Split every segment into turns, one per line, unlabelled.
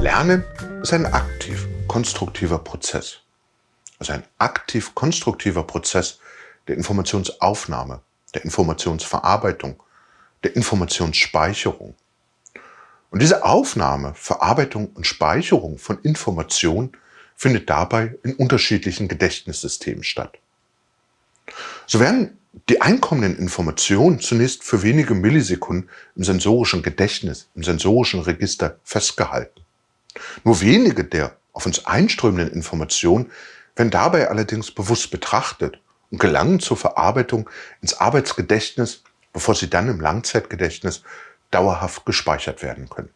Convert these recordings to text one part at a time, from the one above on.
Lernen ist ein aktiv konstruktiver Prozess. Also ein aktiv konstruktiver Prozess der Informationsaufnahme, der Informationsverarbeitung, der Informationsspeicherung. Und diese Aufnahme, Verarbeitung und Speicherung von Informationen findet dabei in unterschiedlichen Gedächtnissystemen statt. So werden die einkommenden Informationen zunächst für wenige Millisekunden im sensorischen Gedächtnis, im sensorischen Register festgehalten. Nur wenige der auf uns einströmenden Informationen werden dabei allerdings bewusst betrachtet und gelangen zur Verarbeitung ins Arbeitsgedächtnis, bevor sie dann im Langzeitgedächtnis dauerhaft gespeichert werden können.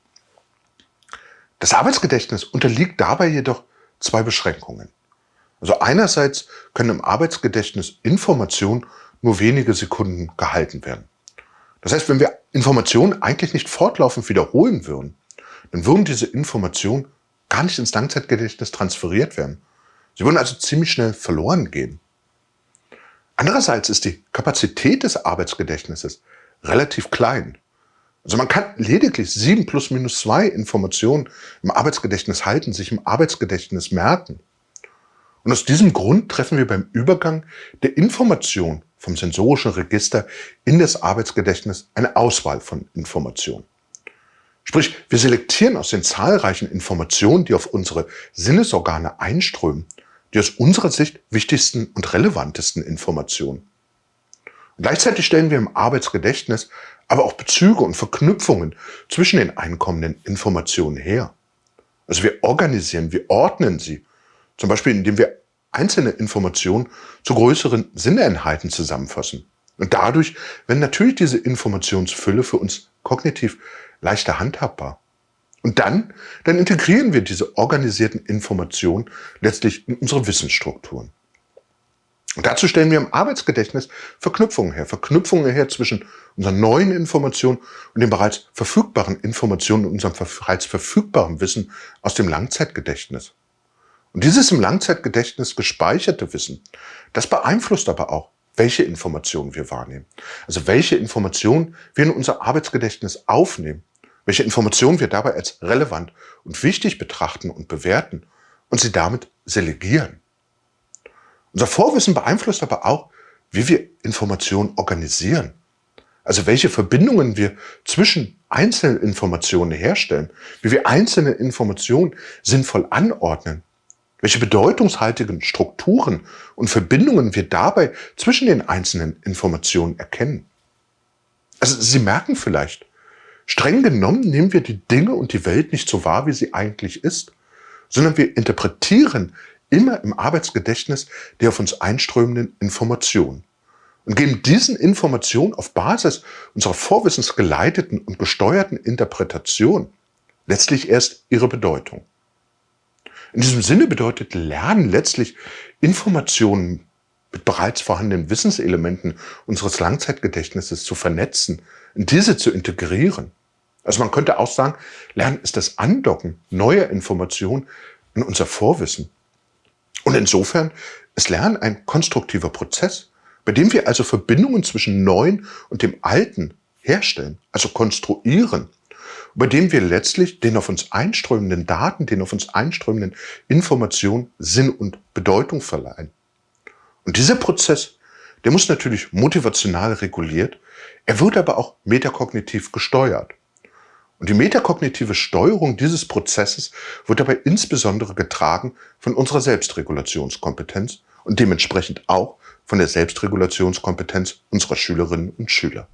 Das Arbeitsgedächtnis unterliegt dabei jedoch zwei Beschränkungen. Also einerseits können im Arbeitsgedächtnis Informationen nur wenige Sekunden gehalten werden. Das heißt, wenn wir Informationen eigentlich nicht fortlaufend wiederholen würden, dann würden diese Informationen gar nicht ins Langzeitgedächtnis transferiert werden. Sie würden also ziemlich schnell verloren gehen. Andererseits ist die Kapazität des Arbeitsgedächtnisses relativ klein. Also man kann lediglich 7 plus minus 2 Informationen im Arbeitsgedächtnis halten, sich im Arbeitsgedächtnis merken. Und aus diesem Grund treffen wir beim Übergang der Information vom sensorischen Register in das Arbeitsgedächtnis eine Auswahl von Informationen. Sprich, wir selektieren aus den zahlreichen Informationen, die auf unsere Sinnesorgane einströmen, die aus unserer Sicht wichtigsten und relevantesten Informationen. Und gleichzeitig stellen wir im Arbeitsgedächtnis aber auch Bezüge und Verknüpfungen zwischen den einkommenden Informationen her. Also wir organisieren, wir ordnen sie, zum Beispiel indem wir einzelne Informationen zu größeren Sinneinheiten zusammenfassen. Und dadurch werden natürlich diese Informationsfülle für uns kognitiv leichter handhabbar. Und dann, dann integrieren wir diese organisierten Informationen letztlich in unsere Wissensstrukturen. Und dazu stellen wir im Arbeitsgedächtnis Verknüpfungen her. Verknüpfungen her zwischen unseren neuen Informationen und den bereits verfügbaren Informationen und unserem bereits verfügbaren Wissen aus dem Langzeitgedächtnis. Und dieses im Langzeitgedächtnis gespeicherte Wissen, das beeinflusst aber auch, welche Informationen wir wahrnehmen. Also welche Informationen wir in unser Arbeitsgedächtnis aufnehmen, welche Informationen wir dabei als relevant und wichtig betrachten und bewerten und sie damit selegieren. Unser Vorwissen beeinflusst aber auch, wie wir Informationen organisieren. Also welche Verbindungen wir zwischen einzelnen Informationen herstellen, wie wir einzelne Informationen sinnvoll anordnen, welche bedeutungshaltigen Strukturen und Verbindungen wir dabei zwischen den einzelnen Informationen erkennen. Also Sie merken vielleicht, streng genommen nehmen wir die Dinge und die Welt nicht so wahr, wie sie eigentlich ist, sondern wir interpretieren immer im Arbeitsgedächtnis die auf uns einströmenden Informationen und geben diesen Informationen auf Basis unserer vorwissensgeleiteten und gesteuerten Interpretation letztlich erst ihre Bedeutung. In diesem Sinne bedeutet Lernen letztlich Informationen mit bereits vorhandenen Wissenselementen unseres Langzeitgedächtnisses zu vernetzen, in diese zu integrieren. Also man könnte auch sagen, Lernen ist das Andocken neuer Informationen in unser Vorwissen. Und insofern ist Lernen ein konstruktiver Prozess, bei dem wir also Verbindungen zwischen Neuen und dem Alten herstellen, also konstruieren, bei dem wir letztlich den auf uns einströmenden Daten, den auf uns einströmenden Informationen Sinn und Bedeutung verleihen. Und dieser Prozess, der muss natürlich motivational reguliert, er wird aber auch metakognitiv gesteuert. Und die metakognitive Steuerung dieses Prozesses wird dabei insbesondere getragen von unserer Selbstregulationskompetenz und dementsprechend auch von der Selbstregulationskompetenz unserer Schülerinnen und Schüler.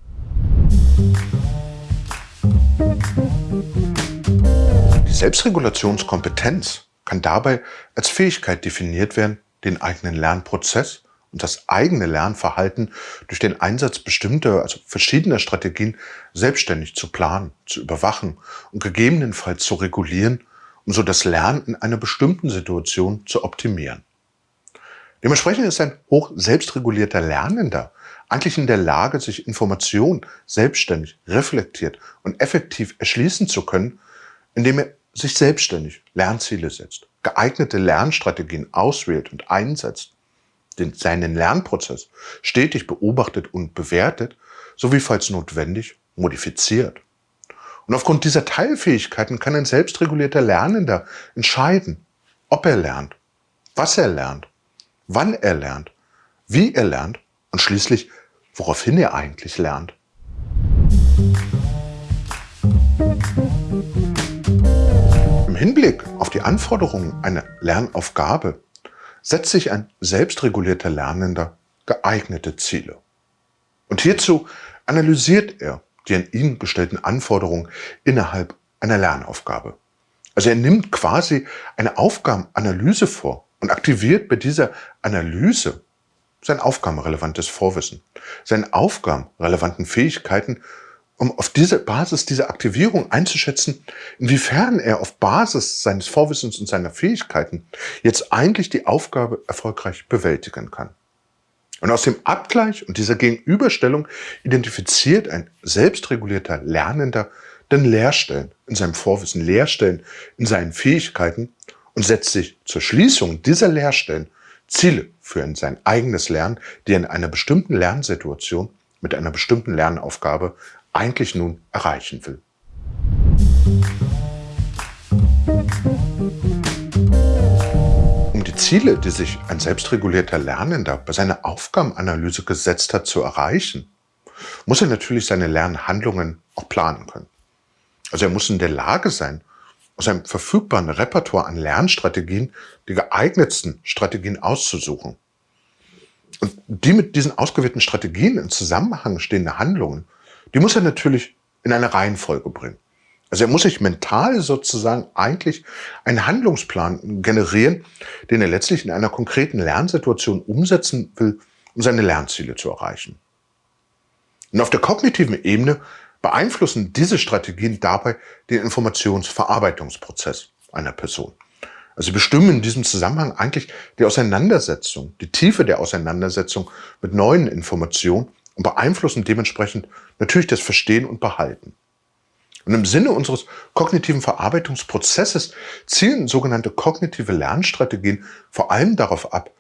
Die Selbstregulationskompetenz kann dabei als Fähigkeit definiert werden, den eigenen Lernprozess und das eigene Lernverhalten durch den Einsatz bestimmter, also verschiedener Strategien selbstständig zu planen, zu überwachen und gegebenenfalls zu regulieren, um so das Lernen in einer bestimmten Situation zu optimieren. Dementsprechend ist ein hoch selbstregulierter Lernender eigentlich in der Lage, sich Informationen selbstständig, reflektiert und effektiv erschließen zu können, indem er sich selbstständig Lernziele setzt, geeignete Lernstrategien auswählt und einsetzt den, seinen Lernprozess stetig beobachtet und bewertet, sowie falls notwendig modifiziert. Und aufgrund dieser Teilfähigkeiten kann ein selbstregulierter Lernender entscheiden, ob er lernt, was er lernt, wann er lernt, wie er lernt und schließlich, woraufhin er eigentlich lernt. Im Hinblick auf die Anforderungen einer Lernaufgabe setzt sich ein selbstregulierter Lernender geeignete Ziele. Und hierzu analysiert er die an ihn gestellten Anforderungen innerhalb einer Lernaufgabe. Also er nimmt quasi eine Aufgabenanalyse vor und aktiviert bei dieser Analyse sein aufgabenrelevantes Vorwissen, seine aufgabenrelevanten Fähigkeiten, um auf diese Basis dieser Aktivierung einzuschätzen, inwiefern er auf Basis seines Vorwissens und seiner Fähigkeiten jetzt eigentlich die Aufgabe erfolgreich bewältigen kann. Und aus dem Abgleich und dieser Gegenüberstellung identifiziert ein selbstregulierter Lernender dann Leerstellen in seinem Vorwissen, Leerstellen in seinen Fähigkeiten und setzt sich zur Schließung dieser Leerstellen Ziele für sein eigenes Lernen, die er in einer bestimmten Lernsituation mit einer bestimmten Lernaufgabe eigentlich nun erreichen will. Ziele, die sich ein selbstregulierter Lernender bei seiner Aufgabenanalyse gesetzt hat, zu erreichen, muss er natürlich seine Lernhandlungen auch planen können. Also er muss in der Lage sein, aus einem verfügbaren Repertoire an Lernstrategien die geeignetsten Strategien auszusuchen. Und die mit diesen ausgewählten Strategien in Zusammenhang stehende Handlungen, die muss er natürlich in eine Reihenfolge bringen. Also er muss sich mental sozusagen eigentlich einen Handlungsplan generieren, den er letztlich in einer konkreten Lernsituation umsetzen will, um seine Lernziele zu erreichen. Und auf der kognitiven Ebene beeinflussen diese Strategien dabei den Informationsverarbeitungsprozess einer Person. Also bestimmen in diesem Zusammenhang eigentlich die Auseinandersetzung, die Tiefe der Auseinandersetzung mit neuen Informationen und beeinflussen dementsprechend natürlich das Verstehen und Behalten. Und im Sinne unseres kognitiven Verarbeitungsprozesses zielen sogenannte kognitive Lernstrategien vor allem darauf ab,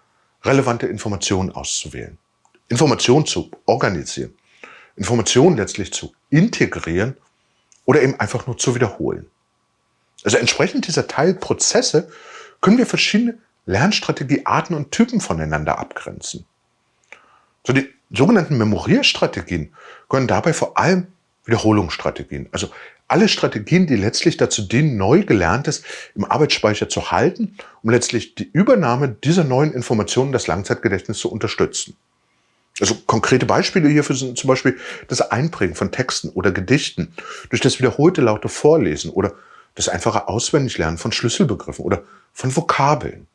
relevante Informationen auszuwählen, Informationen zu organisieren, Informationen letztlich zu integrieren oder eben einfach nur zu wiederholen. Also entsprechend dieser Teilprozesse können wir verschiedene Lernstrategiearten und Typen voneinander abgrenzen. So die sogenannten Memorierstrategien können dabei vor allem Wiederholungsstrategien, also alle Strategien, die letztlich dazu dienen, neu Gelerntes im Arbeitsspeicher zu halten, um letztlich die Übernahme dieser neuen Informationen in das Langzeitgedächtnis zu unterstützen. Also konkrete Beispiele hierfür sind zum Beispiel das Einprägen von Texten oder Gedichten durch das wiederholte laute Vorlesen oder das einfache Auswendiglernen von Schlüsselbegriffen oder von Vokabeln.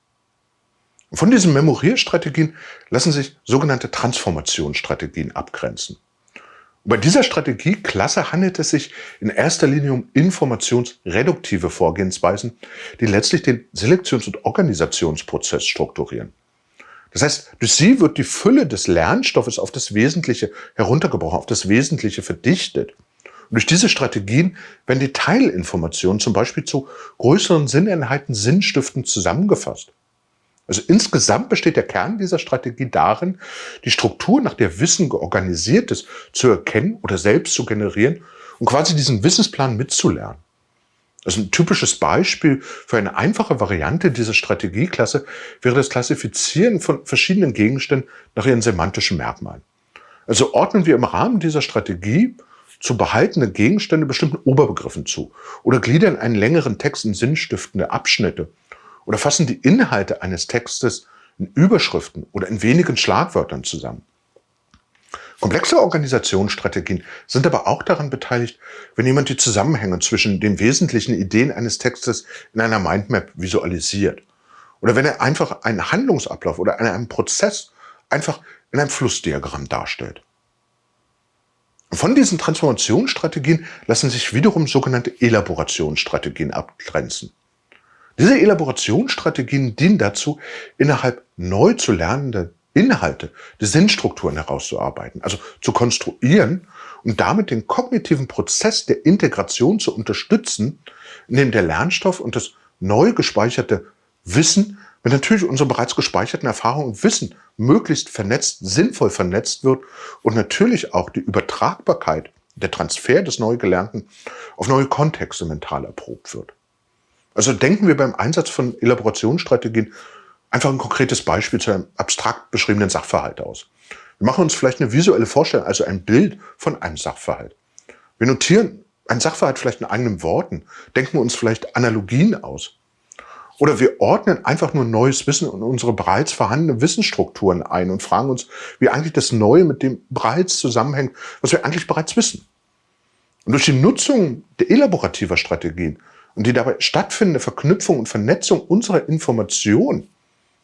Von diesen Memorierstrategien lassen sich sogenannte Transformationsstrategien abgrenzen. Bei dieser Strategieklasse handelt es sich in erster Linie um informationsreduktive Vorgehensweisen, die letztlich den Selektions- und Organisationsprozess strukturieren. Das heißt, durch sie wird die Fülle des Lernstoffes auf das Wesentliche heruntergebrochen, auf das Wesentliche verdichtet. Und durch diese Strategien werden die Teilinformationen zum Beispiel zu größeren Sinneinheiten, Sinnstiften zusammengefasst. Also insgesamt besteht der Kern dieser Strategie darin, die Struktur, nach der Wissen georganisiert ist, zu erkennen oder selbst zu generieren und quasi diesen Wissensplan mitzulernen. Also ein typisches Beispiel für eine einfache Variante dieser Strategieklasse wäre das Klassifizieren von verschiedenen Gegenständen nach ihren semantischen Merkmalen. Also ordnen wir im Rahmen dieser Strategie zu behaltene Gegenstände bestimmten Oberbegriffen zu oder gliedern einen längeren Text in sinnstiftende Abschnitte oder fassen die Inhalte eines Textes in Überschriften oder in wenigen Schlagwörtern zusammen. Komplexe Organisationsstrategien sind aber auch daran beteiligt, wenn jemand die Zusammenhänge zwischen den wesentlichen Ideen eines Textes in einer Mindmap visualisiert. Oder wenn er einfach einen Handlungsablauf oder einen Prozess einfach in einem Flussdiagramm darstellt. Von diesen Transformationsstrategien lassen sich wiederum sogenannte Elaborationsstrategien abgrenzen. Diese Elaborationsstrategien dienen dazu, innerhalb neu zu lernenden Inhalte, die Sinnstrukturen herauszuarbeiten, also zu konstruieren und damit den kognitiven Prozess der Integration zu unterstützen, in dem der Lernstoff und das neu gespeicherte Wissen wenn natürlich unsere bereits gespeicherten Erfahrungen und Wissen möglichst vernetzt, sinnvoll vernetzt wird und natürlich auch die Übertragbarkeit, der Transfer des Neugelernten auf neue Kontexte mental erprobt wird. Also denken wir beim Einsatz von Elaborationsstrategien einfach ein konkretes Beispiel zu einem abstrakt beschriebenen Sachverhalt aus. Wir machen uns vielleicht eine visuelle Vorstellung, also ein Bild von einem Sachverhalt. Wir notieren einen Sachverhalt vielleicht in eigenen Worten, denken uns vielleicht Analogien aus. Oder wir ordnen einfach nur neues Wissen in unsere bereits vorhandenen Wissensstrukturen ein und fragen uns, wie eigentlich das Neue mit dem bereits zusammenhängt, was wir eigentlich bereits wissen. Und durch die Nutzung der elaborativer Strategien und die dabei stattfindende Verknüpfung und Vernetzung unserer Informationen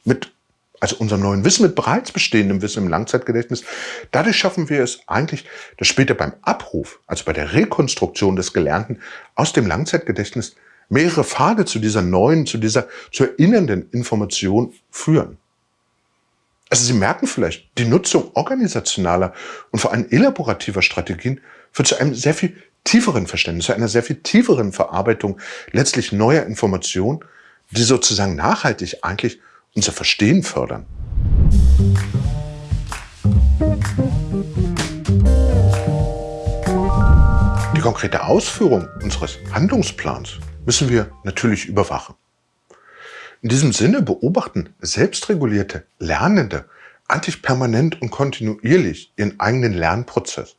mit also unserem neuen Wissen mit bereits bestehendem Wissen im Langzeitgedächtnis, dadurch schaffen wir es eigentlich, dass später beim Abruf, also bei der Rekonstruktion des Gelernten aus dem Langzeitgedächtnis, mehrere Pfade zu dieser neuen, zu dieser zu erinnernden Information führen. Also Sie merken vielleicht, die Nutzung organisationaler und vor allem elaborativer Strategien führt zu einem sehr viel tieferen Verständnis, zu einer sehr viel tieferen Verarbeitung letztlich neuer Informationen, die sozusagen nachhaltig eigentlich unser Verstehen fördern. Die konkrete Ausführung unseres Handlungsplans müssen wir natürlich überwachen. In diesem Sinne beobachten selbstregulierte Lernende eigentlich permanent und kontinuierlich ihren eigenen Lernprozess.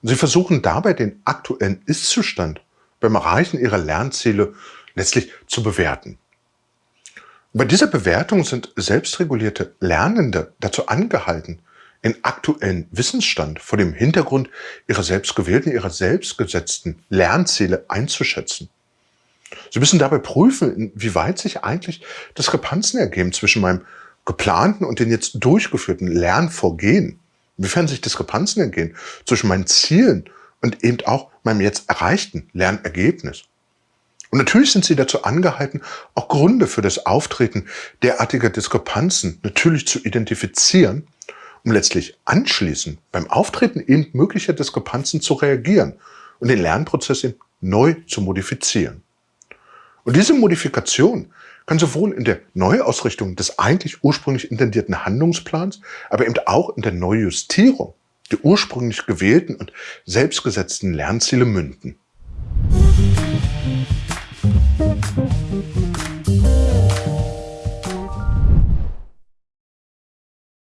Und sie versuchen dabei den aktuellen Ist-Zustand beim Erreichen ihrer Lernziele letztlich zu bewerten. Bei dieser Bewertung sind selbstregulierte Lernende dazu angehalten, den aktuellen Wissensstand vor dem Hintergrund ihrer selbstgewählten, ihrer selbstgesetzten Lernziele einzuschätzen. Sie müssen dabei prüfen, inwieweit sich eigentlich Diskrepanzen ergeben zwischen meinem geplanten und den jetzt durchgeführten Lernvorgehen. Inwiefern sich Diskrepanzen ergeben zwischen meinen Zielen und eben auch meinem jetzt erreichten Lernergebnis. Und natürlich sind Sie dazu angehalten, auch Gründe für das Auftreten derartiger Diskrepanzen natürlich zu identifizieren, um letztlich anschließend beim Auftreten eben möglicher Diskrepanzen zu reagieren und den Lernprozess eben neu zu modifizieren. Und diese Modifikation kann sowohl in der Neuausrichtung des eigentlich ursprünglich intendierten Handlungsplans, aber eben auch in der Neujustierung der ursprünglich gewählten und selbstgesetzten Lernziele münden.